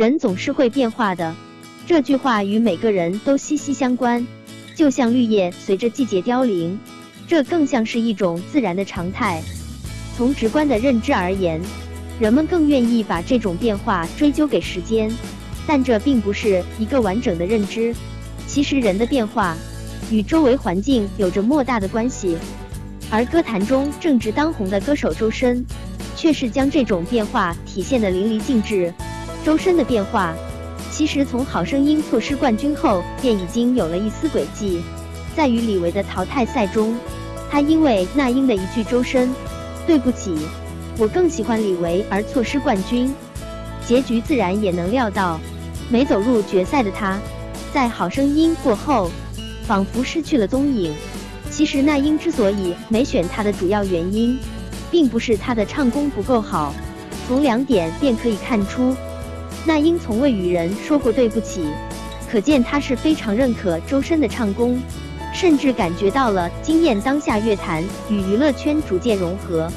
人总是会变化的。这句话与每个人都息息相关，就像绿叶随着季节凋零，这更像是一种自然的常态。从直观的认知而言，人们更愿意把这种变化追究给时间，但这并不是一个完整的认知。其实，人的变化与周围环境有着莫大的关系。而歌坛中正值当红的歌手周深，却是将这种变化体现得淋漓尽致。周深的变化，其实从《好声音》错失冠军后便已经有了一丝轨迹。在与李维的淘汰赛中，他因为那英的一句“周深，对不起，我更喜欢李维”而错失冠军。结局自然也能料到，没走入决赛的他，在《好声音》过后，仿佛失去了踪影。其实那英之所以没选他的主要原因，并不是他的唱功不够好，从两点便可以看出，那英从未与人说过对不起，可见他是非常认可周深的唱功，甚至感觉到了惊艳当下乐坛与娱乐圈逐渐融合。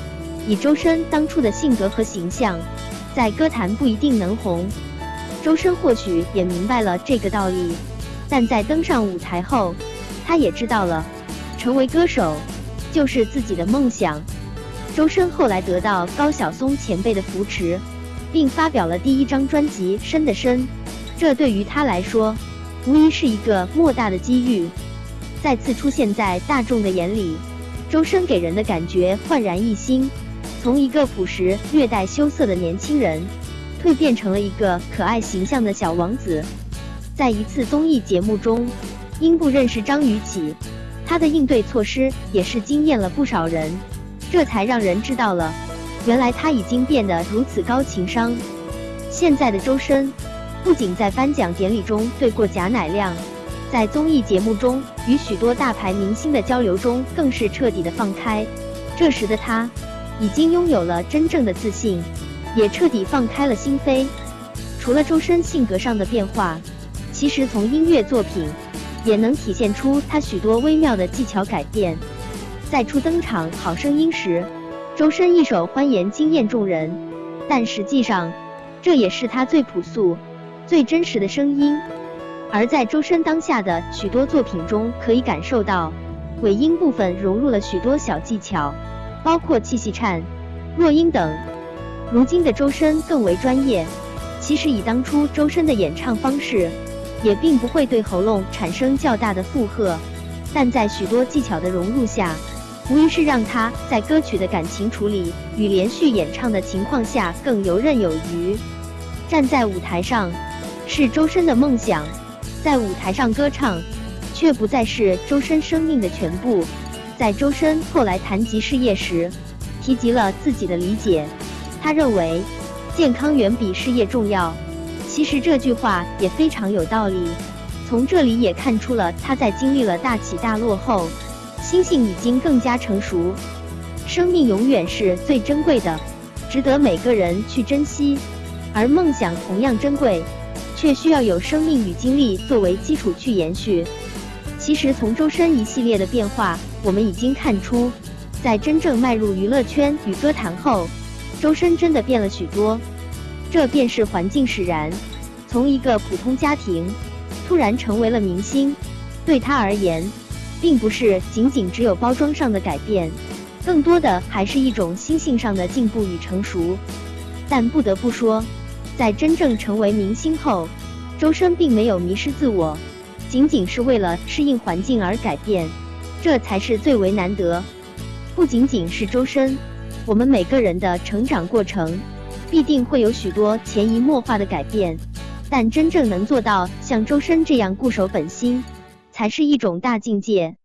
以周深当初的性格和形象，在歌坛不一定能红。周深或许也明白了这个道理，但在登上舞台后，他也知道了。成为歌手就是自己的梦想。周深后来得到高晓松前辈的扶持，并发表了第一张专辑《深的深》，这对于他来说无疑是一个莫大的机遇。再次出现在大众的眼里，周深给人的感觉焕然一新，从一个朴实略带羞涩的年轻人，蜕变成了一个可爱形象的小王子。在一次综艺节目中，因不认识张雨绮。他的应对措施也是惊艳了不少人，这才让人知道了，原来他已经变得如此高情商。现在的周深，不仅在颁奖典礼中对过贾乃亮，在综艺节目中与许多大牌明星的交流中，更是彻底的放开。这时的他，已经拥有了真正的自信，也彻底放开了心扉。除了周深性格上的变化，其实从音乐作品。也能体现出他许多微妙的技巧改变。在初登场《好声音》时，周深一手欢颜惊艳众人，但实际上，这也是他最朴素、最真实的声音。而在周深当下的许多作品中，可以感受到尾音部分融入了许多小技巧，包括气息颤、弱音等。如今的周深更为专业。其实以当初周深的演唱方式。也并不会对喉咙产生较大的负荷，但在许多技巧的融入下，无疑是让他在歌曲的感情处理与连续演唱的情况下更游刃有余。站在舞台上是周深的梦想，在舞台上歌唱却不再是周深生命的全部。在周深后来谈及事业时，提及了自己的理解，他认为健康远比事业重要。其实这句话也非常有道理，从这里也看出了他在经历了大起大落后，心性已经更加成熟。生命永远是最珍贵的，值得每个人去珍惜；而梦想同样珍贵，却需要有生命与经历作为基础去延续。其实从周深一系列的变化，我们已经看出，在真正迈入娱乐圈与歌坛后，周深真的变了许多。这便是环境使然，从一个普通家庭突然成为了明星，对他而言，并不是仅仅只有包装上的改变，更多的还是一种心性上的进步与成熟。但不得不说，在真正成为明星后，周深并没有迷失自我，仅仅是为了适应环境而改变，这才是最为难得。不仅仅是周深，我们每个人的成长过程。必定会有许多潜移默化的改变，但真正能做到像周深这样固守本心，才是一种大境界。